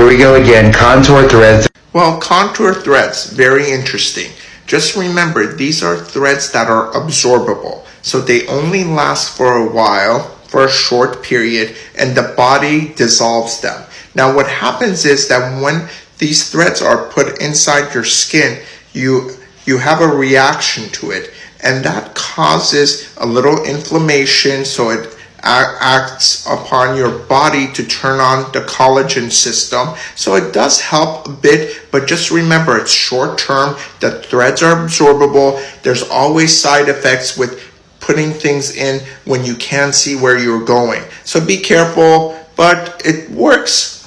Here we go again, contour threads. Well, contour threads, very interesting. Just remember, these are threads that are absorbable. So they only last for a while, for a short period, and the body dissolves them. Now what happens is that when these threads are put inside your skin, you, you have a reaction to it. And that causes a little inflammation, so it acts upon your body to turn on the collagen system. So it does help a bit, but just remember it's short term. The threads are absorbable. There's always side effects with putting things in when you can't see where you're going. So be careful, but it works.